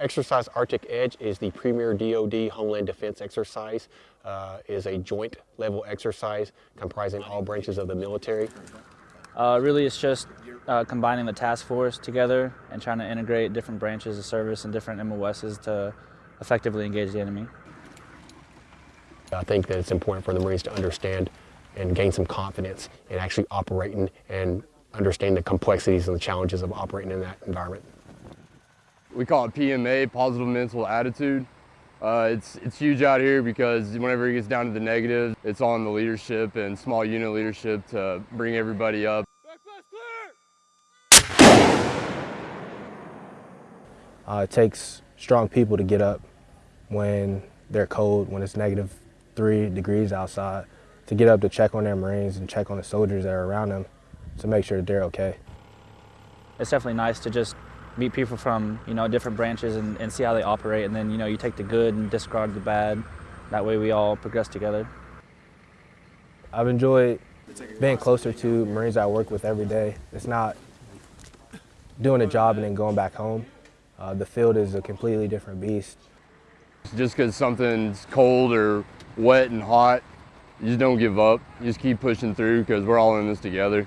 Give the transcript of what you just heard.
Exercise Arctic Edge is the premier DoD Homeland Defense exercise. Uh, is a joint level exercise comprising all branches of the military. Uh, really, it's just uh, combining the task force together and trying to integrate different branches of service and different MOSs to effectively engage the enemy. I think that it's important for the Marines to understand and gain some confidence in actually operating and understand the complexities and the challenges of operating in that environment. We call it PMA, positive mental attitude. Uh, it's, it's huge out here because whenever it gets down to the negatives, it's on the leadership and small unit leadership to bring everybody up. Uh, it takes strong people to get up when they're cold, when it's negative three degrees outside, to get up to check on their Marines and check on the soldiers that are around them to make sure that they're okay. It's definitely nice to just meet people from you know different branches and, and see how they operate. And then you know you take the good and discard the bad. That way we all progress together. I've enjoyed being closer to marines i work with every day. It's not doing a job and then going back home. Uh, the field is a completely different beast. Just because something's cold or wet and hot you just don't give up. You just keep pushing through because we're all in this together